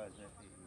পাওয়া যায়